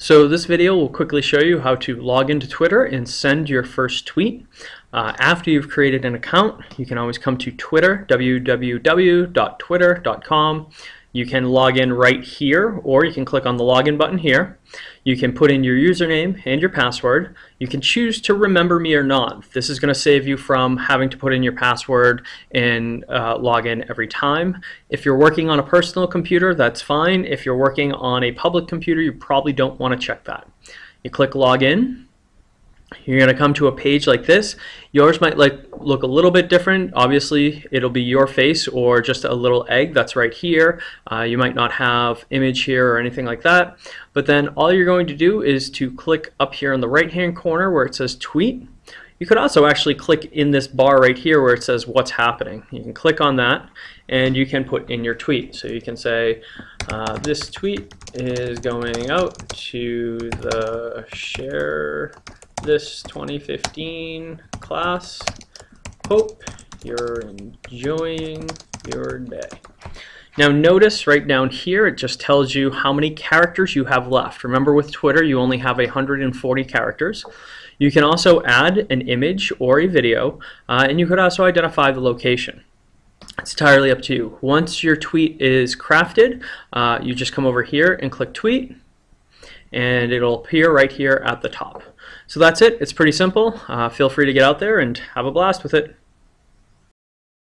So this video will quickly show you how to log into Twitter and send your first tweet. Uh, after you've created an account, you can always come to Twitter, www.twitter.com. You can log in right here, or you can click on the login button here. You can put in your username and your password. You can choose to remember me or not. This is going to save you from having to put in your password and uh, log in every time. If you're working on a personal computer, that's fine. If you're working on a public computer, you probably don't want to check that. You click login you're going to come to a page like this. Yours might like look a little bit different. Obviously, it'll be your face or just a little egg that's right here. Uh, you might not have image here or anything like that. But then all you're going to do is to click up here in the right hand corner where it says tweet. You could also actually click in this bar right here where it says what's happening. You can click on that and you can put in your tweet. So you can say uh, this tweet is going out to the share this 2015 class. Hope you're enjoying your day. Now notice right down here it just tells you how many characters you have left. Remember with Twitter you only have 140 characters. You can also add an image or a video uh, and you could also identify the location. It's entirely up to you. Once your tweet is crafted, uh, you just come over here and click tweet and it'll appear right here at the top. So that's it. It's pretty simple. Uh, feel free to get out there and have a blast with it.